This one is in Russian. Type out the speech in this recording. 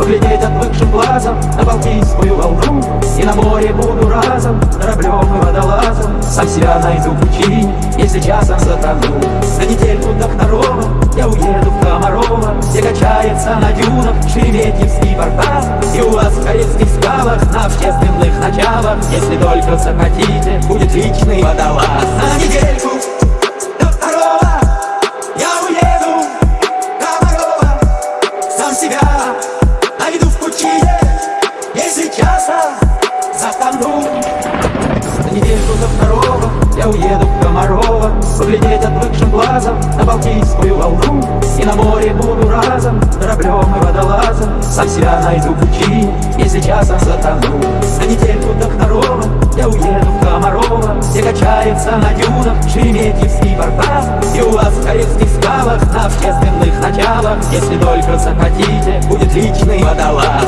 Поглядеть отвыкшим глазом на Балтийскую волну. И на море буду разом кораблем и водолазом. Сам себя найду в пучине, если часом затону. На недельку до второго я уеду в Комарова. Где качается на дюнах Шереметьевский порта И у вас в корейских скалах на общественных началах. Если только захотите, будет личный уеду в Комарова Поглядеть отвыкшим глазом на Балтийскую волну. И на море буду разом кораблем и водолазом Сам себя найду в пучине, если часом затону. На недельку до второго я уеду в Комарова Где качается на дюнах Шереметьевский порта И у вас в корейских скалах на общественных началах Если только захотите, будет личный водолаз